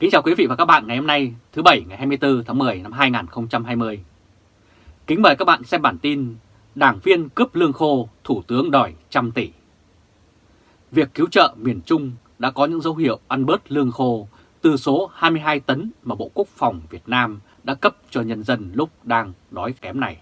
Kính chào quý vị và các bạn ngày hôm nay thứ Bảy ngày 24 tháng 10 năm 2020. Kính mời các bạn xem bản tin Đảng viên cướp lương khô, Thủ tướng đòi trăm tỷ. Việc cứu trợ miền Trung đã có những dấu hiệu ăn bớt lương khô từ số 22 tấn mà Bộ Quốc phòng Việt Nam đã cấp cho nhân dân lúc đang đói kém này.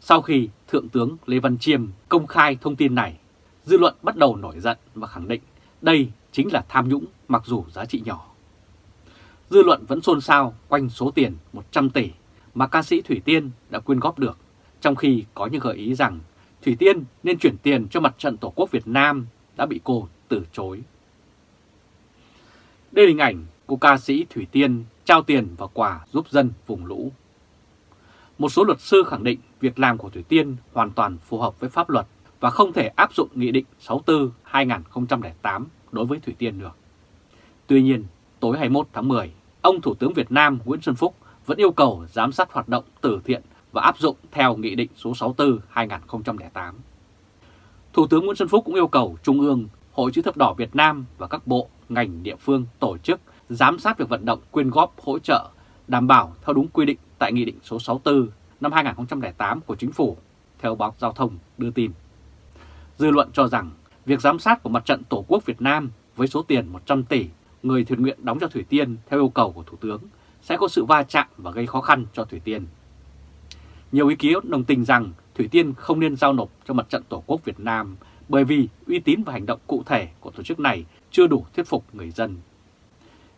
Sau khi Thượng tướng Lê Văn Chiêm công khai thông tin này, dư luận bắt đầu nổi giận và khẳng định đây chính là tham nhũng mặc dù giá trị nhỏ. Dư luận vẫn xôn xao quanh số tiền 100 tỷ mà ca sĩ Thủy Tiên đã quyên góp được, trong khi có những gợi ý rằng Thủy Tiên nên chuyển tiền cho mặt trận Tổ quốc Việt Nam đã bị cô từ chối. Đây là hình ảnh của ca sĩ Thủy Tiên trao tiền và quà giúp dân vùng lũ. Một số luật sư khẳng định việc làm của Thủy Tiên hoàn toàn phù hợp với pháp luật và không thể áp dụng Nghị định 64-2008 đối với Thủy Tiên được. Tuy nhiên, tối 21 tháng 10, ông Thủ tướng Việt Nam Nguyễn Xuân Phúc vẫn yêu cầu giám sát hoạt động từ thiện và áp dụng theo Nghị định số 64-2008. Thủ tướng Nguyễn Xuân Phúc cũng yêu cầu Trung ương, Hội chữ thập đỏ Việt Nam và các bộ, ngành địa phương tổ chức giám sát việc vận động quyên góp hỗ trợ đảm bảo theo đúng quy định tại Nghị định số 64 năm 2008 của Chính phủ, theo báo Giao thông đưa tin. Dư luận cho rằng việc giám sát của Mặt trận Tổ quốc Việt Nam với số tiền 100 tỷ người thiện nguyện đóng cho Thủy Tiên theo yêu cầu của Thủ tướng sẽ có sự va chạm và gây khó khăn cho Thủy Tiên. Nhiều ý kiến đồng tình rằng Thủy Tiên không nên giao nộp cho Mặt trận Tổ quốc Việt Nam bởi vì uy tín và hành động cụ thể của tổ chức này chưa đủ thuyết phục người dân.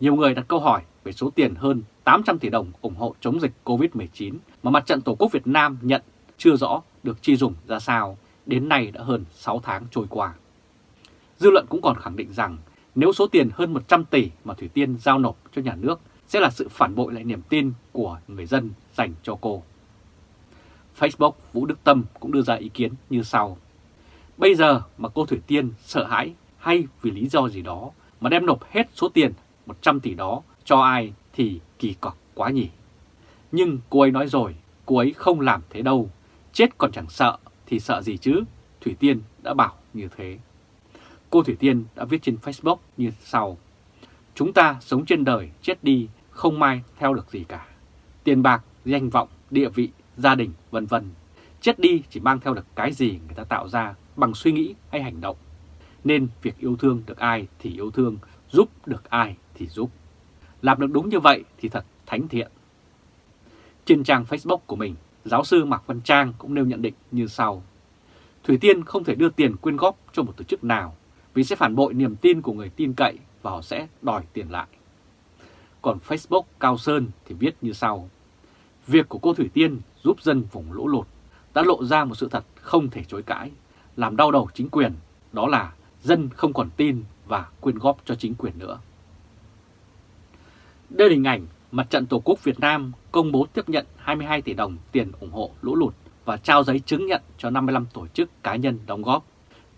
Nhiều người đặt câu hỏi về số tiền hơn 800 tỷ đồng ủng hộ chống dịch COVID-19 mà Mặt trận Tổ quốc Việt Nam nhận chưa rõ được chi dùng ra sao, đến nay đã hơn 6 tháng trôi qua. Dư luận cũng còn khẳng định rằng nếu số tiền hơn 100 tỷ mà Thủy Tiên giao nộp cho nhà nước sẽ là sự phản bội lại niềm tin của người dân dành cho cô. Facebook Vũ Đức Tâm cũng đưa ra ý kiến như sau. Bây giờ mà cô Thủy Tiên sợ hãi hay vì lý do gì đó mà đem nộp hết số tiền 100 tỷ đó cho ai thì kỳ cọc quá nhỉ. Nhưng cô ấy nói rồi, cô ấy không làm thế đâu, chết còn chẳng sợ thì sợ gì chứ, Thủy Tiên đã bảo như thế. Cô Thủy Tiên đã viết trên Facebook như sau. Chúng ta sống trên đời, chết đi, không mai theo được gì cả. Tiền bạc, danh vọng, địa vị, gia đình, vân vân. Chết đi chỉ mang theo được cái gì người ta tạo ra bằng suy nghĩ hay hành động. Nên việc yêu thương được ai thì yêu thương, giúp được ai thì giúp. Làm được đúng như vậy thì thật thánh thiện. Trên trang Facebook của mình, giáo sư Mạc Văn Trang cũng nêu nhận định như sau. Thủy Tiên không thể đưa tiền quyên góp cho một tổ chức nào vì sẽ phản bội niềm tin của người tin cậy và họ sẽ đòi tiền lại. Còn Facebook Cao Sơn thì viết như sau. Việc của cô Thủy Tiên giúp dân vùng lũ lụt đã lộ ra một sự thật không thể chối cãi, làm đau đầu chính quyền, đó là dân không còn tin và quyên góp cho chính quyền nữa. Đây là hình ảnh Mặt trận Tổ quốc Việt Nam công bố tiếp nhận 22 tỷ đồng tiền ủng hộ lũ lụt và trao giấy chứng nhận cho 55 tổ chức cá nhân đóng góp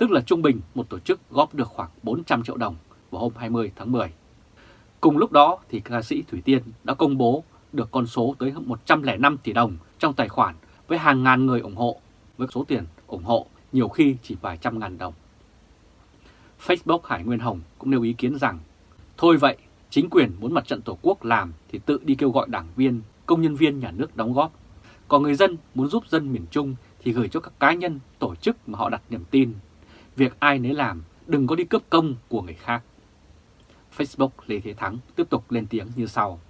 tức là trung bình một tổ chức góp được khoảng 400 triệu đồng vào hôm 20 tháng 10. Cùng lúc đó thì ca sĩ Thủy Tiên đã công bố được con số tới 105 tỷ đồng trong tài khoản với hàng ngàn người ủng hộ, với số tiền ủng hộ nhiều khi chỉ vài trăm ngàn đồng. Facebook Hải Nguyên Hồng cũng nêu ý kiến rằng, thôi vậy, chính quyền muốn mặt trận Tổ quốc làm thì tự đi kêu gọi đảng viên, công nhân viên nhà nước đóng góp. Còn người dân muốn giúp dân miền Trung thì gửi cho các cá nhân, tổ chức mà họ đặt niềm tin Việc ai nấy làm, đừng có đi cướp công của người khác. Facebook Lê Thế Thắng tiếp tục lên tiếng như sau.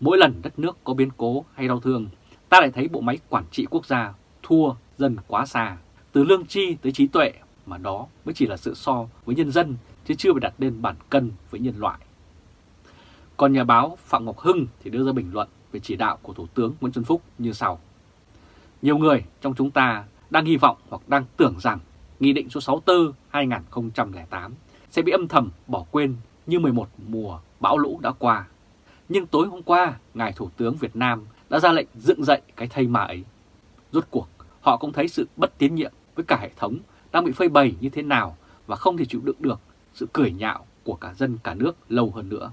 Mỗi lần đất nước có biến cố hay đau thương, ta lại thấy bộ máy quản trị quốc gia thua dân quá xa. Từ lương chi tới trí tuệ mà đó mới chỉ là sự so với nhân dân chứ chưa phải đặt lên bản cân với nhân loại. Còn nhà báo Phạm Ngọc Hưng thì đưa ra bình luận về chỉ đạo của Thủ tướng Nguyễn Xuân Phúc như sau. Nhiều người trong chúng ta đang hy vọng hoặc đang tưởng rằng Nghị định số 64-2008 sẽ bị âm thầm bỏ quên như 11 mùa bão lũ đã qua. Nhưng tối hôm qua, Ngài Thủ tướng Việt Nam đã ra lệnh dựng dậy cái thây mà ấy. Rốt cuộc, họ cũng thấy sự bất tiến nhiệm với cả hệ thống đang bị phơi bày như thế nào và không thể chịu đựng được sự cười nhạo của cả dân cả nước lâu hơn nữa.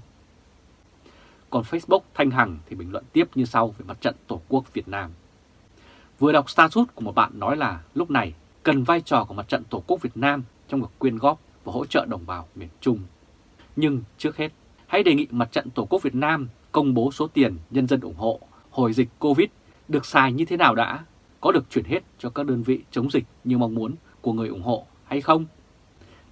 Còn Facebook Thanh Hằng thì bình luận tiếp như sau về mặt trận Tổ quốc Việt Nam. Vừa đọc status của một bạn nói là lúc này cần vai trò của mặt trận Tổ quốc Việt Nam trong việc quyên góp và hỗ trợ đồng bào miền Trung. Nhưng trước hết, hãy đề nghị Mặt trận Tổ quốc Việt Nam công bố số tiền nhân dân ủng hộ hồi dịch Covid được xài như thế nào đã, có được chuyển hết cho các đơn vị chống dịch như mong muốn của người ủng hộ hay không?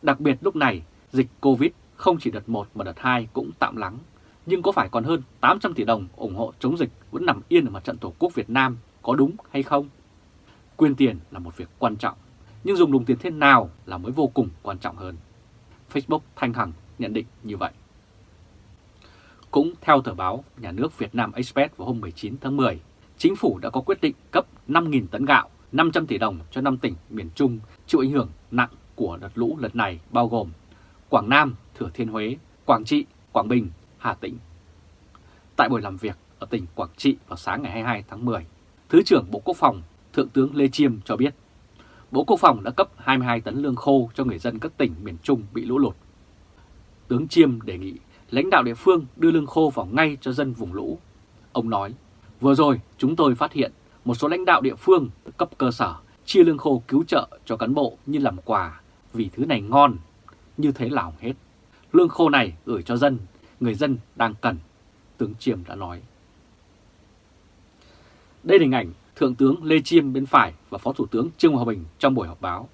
Đặc biệt lúc này, dịch Covid không chỉ đợt 1 mà đợt 2 cũng tạm lắng, nhưng có phải còn hơn 800 tỷ đồng ủng hộ chống dịch vẫn nằm yên ở mặt trận Tổ quốc Việt Nam có đúng hay không? Quyên tiền là một việc quan trọng, nhưng dùng đồng tiền thế nào là mới vô cùng quan trọng hơn. Facebook Thanh Hằng nhận định như vậy. Cũng theo tờ báo Nhà nước Việt Nam Express vào hôm 19 tháng 10, Chính phủ đã có quyết định cấp 5.000 tấn gạo, 500 tỷ đồng cho 5 tỉnh miền Trung chịu ảnh hưởng nặng của đợt lũ lần này bao gồm Quảng Nam, Thừa Thiên Huế, Quảng Trị, Quảng Bình, Hà Tĩnh. Tại buổi làm việc ở tỉnh Quảng Trị vào sáng ngày 22 tháng 10, Thứ trưởng Bộ Quốc phòng Thượng tướng Lê Chiêm cho biết Bộ Quốc phòng đã cấp 22 tấn lương khô cho người dân các tỉnh miền Trung bị lũ lụt. Tướng Chiêm đề nghị lãnh đạo địa phương đưa lương khô vào ngay cho dân vùng lũ. Ông nói, vừa rồi chúng tôi phát hiện một số lãnh đạo địa phương cấp cơ sở chia lương khô cứu trợ cho cán bộ như làm quà vì thứ này ngon, như thế là hỏng hết. Lương khô này gửi cho dân, người dân đang cần, tướng Chiêm đã nói. Đây là hình ảnh Thượng tướng Lê Chiêm bên phải và Phó Thủ tướng Trương Hòa Bình trong buổi họp báo.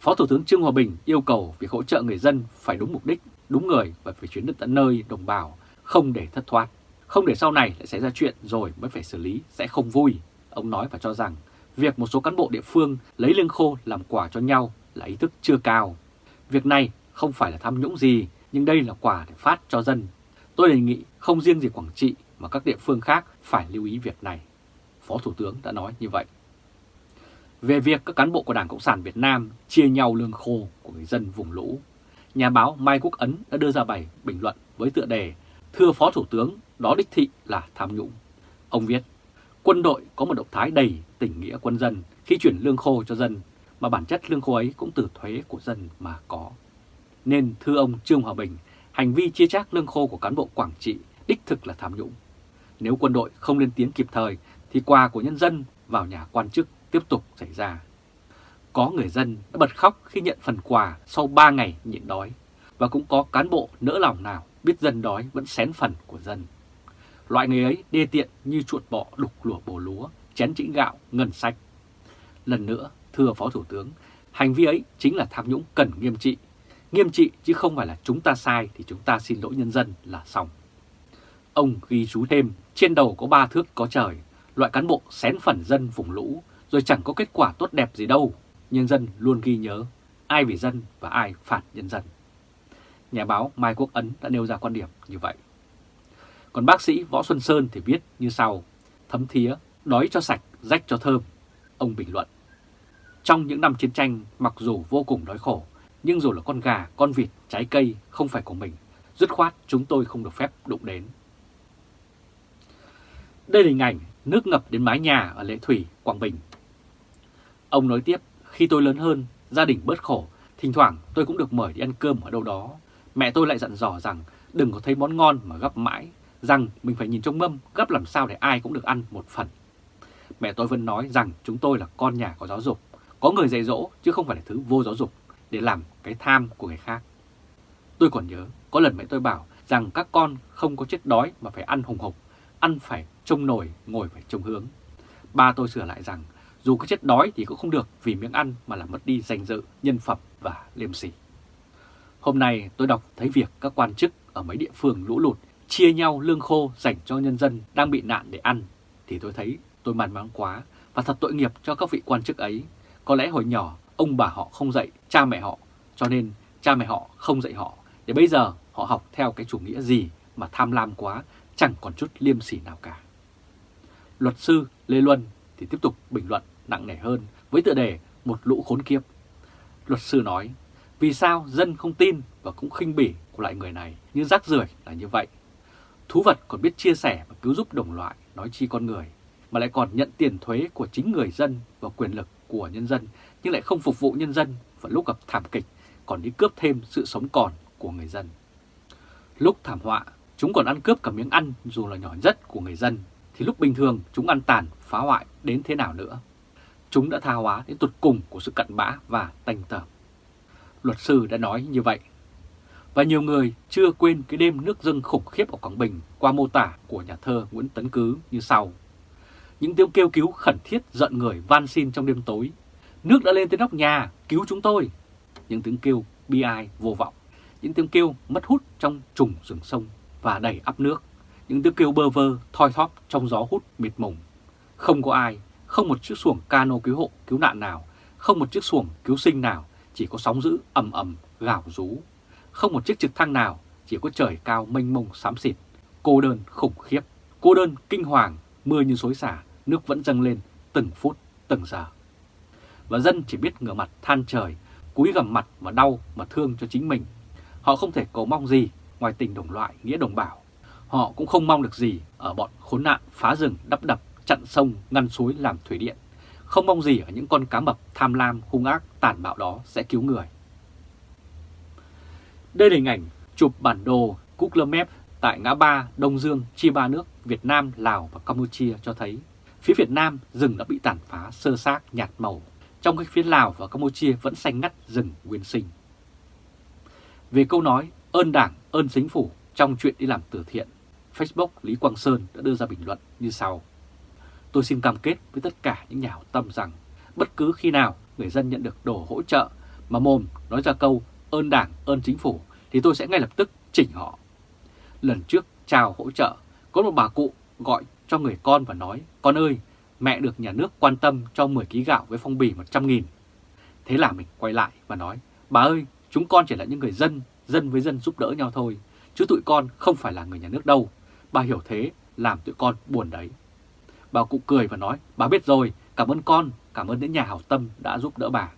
Phó Thủ tướng Trương Hòa Bình yêu cầu việc hỗ trợ người dân phải đúng mục đích, đúng người và phải chuyển đến tận nơi đồng bào, không để thất thoát. Không để sau này lại xảy ra chuyện rồi mới phải xử lý sẽ không vui. Ông nói và cho rằng việc một số cán bộ địa phương lấy lương khô làm quà cho nhau là ý thức chưa cao. Việc này không phải là tham nhũng gì, nhưng đây là quà để phát cho dân. Tôi đề nghị không riêng gì Quảng Trị mà các địa phương khác phải lưu ý việc này. Phó Thủ tướng đã nói như vậy. Về việc các cán bộ của Đảng Cộng sản Việt Nam chia nhau lương khô của người dân vùng lũ, nhà báo Mai Quốc Ấn đã đưa ra bài bình luận với tựa đề Thưa Phó Thủ tướng, đó đích thị là tham nhũng. Ông viết, quân đội có một động thái đầy tình nghĩa quân dân khi chuyển lương khô cho dân, mà bản chất lương khô ấy cũng từ thuế của dân mà có. Nên thưa ông Trương Hòa Bình, hành vi chia chác lương khô của cán bộ Quảng Trị đích thực là tham nhũng. Nếu quân đội không lên tiếng kịp thời thì quà của nhân dân vào nhà quan chức tiếp tục xảy ra. Có người dân đã bật khóc khi nhận phần quà sau 3 ngày nhịn đói, và cũng có cán bộ nỡ lòng nào biết dân đói vẫn xén phần của dân. Loại người ấy đê tiện như chuột bọ đục lùa bổ lúa, chén chĩnh gạo, ngân sách. Lần nữa, thưa Phó Thủ tướng, hành vi ấy chính là tham nhũng cần nghiêm trị. Nghiêm trị chứ không phải là chúng ta sai thì chúng ta xin lỗi nhân dân là xong. Ông ghi chú thêm, trên đầu có ba thước có trời, loại cán bộ xén phần dân vùng lũ, rồi chẳng có kết quả tốt đẹp gì đâu. Nhân dân luôn ghi nhớ ai vì dân và ai phản nhân dân. Nhà báo Mai Quốc Ấn đã nêu ra quan điểm như vậy. Còn bác sĩ Võ Xuân Sơn thì viết như sau, thấm thía, đói cho sạch, rách cho thơm. Ông bình luận, trong những năm chiến tranh mặc dù vô cùng đói khổ, nhưng dù là con gà, con vịt, trái cây không phải của mình, dứt khoát chúng tôi không được phép đụng đến. Đây là hình ảnh nước ngập đến mái nhà ở Lệ Thủy, Quảng Bình. Ông nói tiếp, khi tôi lớn hơn, gia đình bớt khổ, thỉnh thoảng tôi cũng được mời đi ăn cơm ở đâu đó. Mẹ tôi lại dặn dò rằng đừng có thấy món ngon mà gấp mãi, rằng mình phải nhìn trong mâm gấp làm sao để ai cũng được ăn một phần. Mẹ tôi vẫn nói rằng chúng tôi là con nhà có giáo dục, có người dạy dỗ chứ không phải là thứ vô giáo dục để làm cái tham của người khác. Tôi còn nhớ, có lần mẹ tôi bảo rằng các con không có chết đói mà phải ăn hùng hục, ăn phải trông nổi, ngồi phải trông hướng. Ba tôi sửa lại rằng dù có chết đói thì cũng không được vì miếng ăn mà làm mất đi danh dự, nhân phẩm và liêm sỉ. Hôm nay tôi đọc thấy việc các quan chức ở mấy địa phương lũ lụt chia nhau lương khô dành cho nhân dân đang bị nạn để ăn thì tôi thấy tôi màn mắng quá và thật tội nghiệp cho các vị quan chức ấy. Có lẽ hồi nhỏ ông bà họ không dạy cha mẹ họ cho nên cha mẹ họ không dạy họ để bây giờ họ học theo cái chủ nghĩa gì mà tham lam quá chẳng còn chút liêm sỉ nào cả. Luật sư Lê Luân thì tiếp tục bình luận nặng nề hơn với tựa đề Một lũ khốn kiếp. Luật sư nói, vì sao dân không tin và cũng khinh bỉ của loại người này như rác rưởi là như vậy. Thú vật còn biết chia sẻ và cứu giúp đồng loại, nói chi con người, mà lại còn nhận tiền thuế của chính người dân và quyền lực của nhân dân, nhưng lại không phục vụ nhân dân và lúc gặp thảm kịch còn đi cướp thêm sự sống còn của người dân. Lúc thảm họa, chúng còn ăn cướp cả miếng ăn dù là nhỏ nhất của người dân thì lúc bình thường chúng ăn tàn, phá hoại đến thế nào nữa. Chúng đã tha hóa đến tụt cùng của sự cặn bã và tanh tởm. Luật sư đã nói như vậy. Và nhiều người chưa quên cái đêm nước dâng khủng khiếp ở Quảng Bình qua mô tả của nhà thơ Nguyễn Tấn Cứ như sau. Những tiếng kêu cứu khẩn thiết giận người van xin trong đêm tối. Nước đã lên tới nóc nhà, cứu chúng tôi. Những tiếng kêu bi ai vô vọng. Những tiếng kêu mất hút trong trùng rừng sông và đầy ắp nước. Những tiếng kêu bơ vơ, thoi thóp trong gió hút mịt mùng. Không có ai, không một chiếc xuồng cano cứu hộ, cứu nạn nào, không một chiếc xuồng cứu sinh nào, chỉ có sóng dữ ầm ầm gào rú. Không một chiếc trực thăng nào, chỉ có trời cao mênh mông xám xịt, cô đơn khủng khiếp, cô đơn kinh hoàng, mưa như xối xả, nước vẫn dâng lên từng phút, từng giờ. Và dân chỉ biết ngửa mặt than trời, cúi gầm mặt mà đau mà thương cho chính mình. Họ không thể cầu mong gì ngoài tình đồng loại, nghĩa đồng bào. Họ cũng không mong được gì ở bọn khốn nạn phá rừng, đắp đập, chặn sông, ngăn suối làm thủy điện. Không mong gì ở những con cá mập tham lam, hung ác, tàn bạo đó sẽ cứu người. Đây là hình ảnh chụp bản đồ Google Maps tại ngã ba Đông Dương chia ba nước Việt Nam, Lào và Campuchia cho thấy phía Việt Nam rừng đã bị tàn phá sơ xác nhạt màu, trong khi phía Lào và Campuchia vẫn xanh ngắt rừng nguyên sinh. Về câu nói ơn đảng, ơn chính phủ trong chuyện đi làm từ thiện, Facebook Lý Quang Sơn đã đưa ra bình luận như sau. Tôi xin cam kết với tất cả những nhà hảo tâm rằng bất cứ khi nào người dân nhận được đồ hỗ trợ mà mồm nói ra câu ơn đảng, ơn chính phủ thì tôi sẽ ngay lập tức chỉnh họ. Lần trước chào hỗ trợ, có một bà cụ gọi cho người con và nói, con ơi, mẹ được nhà nước quan tâm cho 10 kg gạo với phong bì 100 nghìn. Thế là mình quay lại và nói, bà ơi, chúng con chỉ là những người dân, dân với dân giúp đỡ nhau thôi, chứ tụi con không phải là người nhà nước đâu. Bà hiểu thế, làm tụi con buồn đấy. Bà cụ cười và nói, bà biết rồi, cảm ơn con, cảm ơn những nhà hảo tâm đã giúp đỡ bà.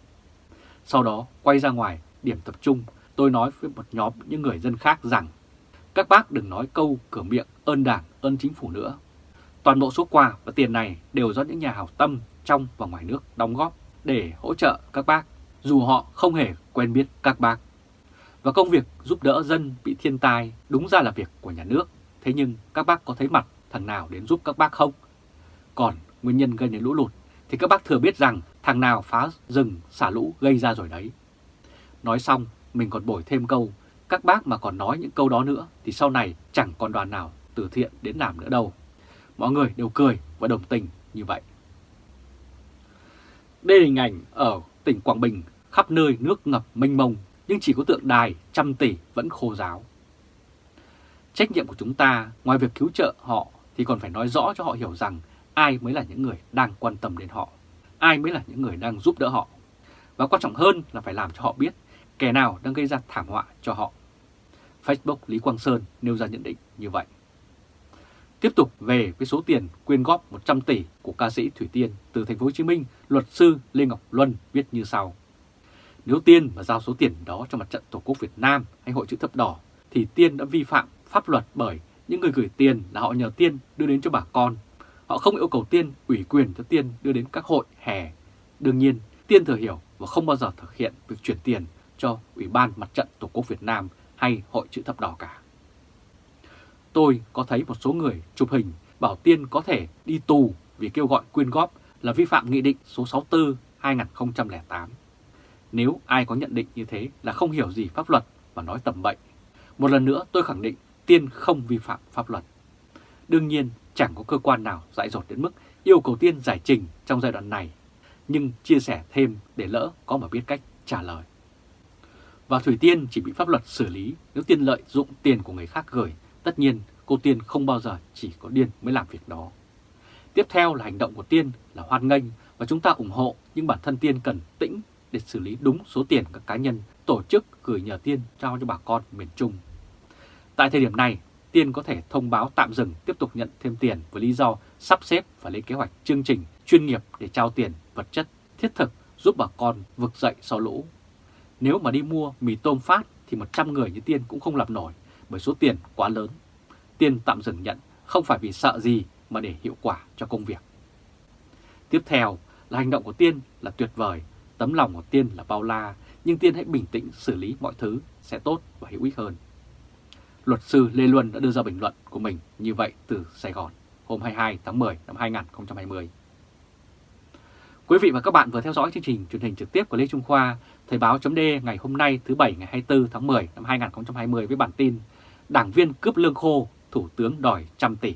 Sau đó quay ra ngoài, điểm tập trung, tôi nói với một nhóm những người dân khác rằng các bác đừng nói câu cửa miệng ơn đảng, ơn chính phủ nữa. Toàn bộ số quà và tiền này đều do những nhà hảo tâm trong và ngoài nước đóng góp để hỗ trợ các bác, dù họ không hề quen biết các bác. Và công việc giúp đỡ dân bị thiên tai đúng ra là việc của nhà nước, thế nhưng các bác có thấy mặt thằng nào đến giúp các bác không? Còn nguyên nhân gây nên lũ lụt thì các bác thừa biết rằng thằng nào phá rừng xả lũ gây ra rồi đấy. Nói xong, mình còn bổi thêm câu, các bác mà còn nói những câu đó nữa thì sau này chẳng còn đoàn nào từ thiện đến làm nữa đâu. Mọi người đều cười và đồng tình như vậy. Đây là hình ảnh ở tỉnh Quảng Bình, khắp nơi nước ngập mênh mông, nhưng chỉ có tượng đài trăm tỷ vẫn khô giáo. Trách nhiệm của chúng ta, ngoài việc cứu trợ họ, thì còn phải nói rõ cho họ hiểu rằng ai mới là những người đang quan tâm đến họ, ai mới là những người đang giúp đỡ họ. Và quan trọng hơn là phải làm cho họ biết kẻ nào đang gây ra thảm họa cho họ. Facebook Lý Quang Sơn nêu ra nhận định như vậy. Tiếp tục về với số tiền quyên góp 100 tỷ của ca sĩ Thủy Tiên từ thành phố Hồ Chí Minh, luật sư Lê Ngọc Luân viết như sau: nếu Tiên mà giao số tiền đó cho mặt trận Tổ quốc Việt Nam hay Hội chữ thập đỏ thì Tiên đã vi phạm pháp luật bởi những người gửi tiền là họ nhờ Tiên đưa đến cho bà con. Họ không yêu cầu Tiên ủy quyền cho Tiên đưa đến các hội hè. Đương nhiên, Tiên thừa hiểu và không bao giờ thực hiện việc chuyển tiền cho Ủy ban Mặt trận Tổ quốc Việt Nam hay Hội chữ thập đỏ cả. Tôi có thấy một số người chụp hình bảo Tiên có thể đi tù vì kêu gọi quyên góp là vi phạm Nghị định số 64-2008. Nếu ai có nhận định như thế là không hiểu gì pháp luật và nói tầm bậy. Một lần nữa tôi khẳng định Tiên không vi phạm pháp luật. Đương nhiên chẳng có cơ quan nào dại dột đến mức yêu cầu Tiên giải trình trong giai đoạn này, nhưng chia sẻ thêm để lỡ có mà biết cách trả lời. Và Thủy Tiên chỉ bị pháp luật xử lý nếu Tiên lợi dụng tiền của người khác gửi. Tất nhiên cô Tiên không bao giờ chỉ có điên mới làm việc đó. Tiếp theo là hành động của Tiên là hoan nghênh và chúng ta ủng hộ nhưng bản thân Tiên cần tĩnh để xử lý đúng số tiền các cá nhân, tổ chức gửi nhờ Tiên trao cho bà con miền Trung. Tại thời điểm này, Tiên có thể thông báo tạm dừng tiếp tục nhận thêm tiền với lý do sắp xếp và lên kế hoạch chương trình chuyên nghiệp để trao tiền vật chất thiết thực giúp bà con vực dậy sau lũ nếu mà đi mua mì tôm phát thì 100 người như Tiên cũng không làm nổi bởi số tiền quá lớn. Tiên tạm dừng nhận không phải vì sợ gì mà để hiệu quả cho công việc. Tiếp theo là hành động của Tiên là tuyệt vời, tấm lòng của Tiên là bao la, nhưng Tiên hãy bình tĩnh xử lý mọi thứ sẽ tốt và hữu ích hơn. Luật sư Lê Luân đã đưa ra bình luận của mình như vậy từ Sài Gòn hôm 22 tháng 10 năm 2020. Quý vị và các bạn vừa theo dõi chương trình truyền hình trực tiếp của Lê Trung Khoa, Thời báo chấm ngày hôm nay thứ Bảy ngày 24 tháng 10 năm 2020 với bản tin Đảng viên cướp lương khô, Thủ tướng đòi trăm tỷ.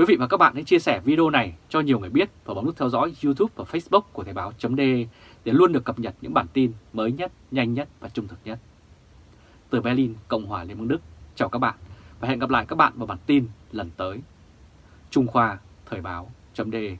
Quý vị và các bạn hãy chia sẻ video này cho nhiều người biết và bấm nút theo dõi YouTube và Facebook của Thời Báo .de để luôn được cập nhật những bản tin mới nhất, nhanh nhất và trung thực nhất. Từ Berlin, Cộng hòa Liên bang Đức, chào các bạn và hẹn gặp lại các bạn vào bản tin lần tới. Trung Khoa, Thời Báo .de.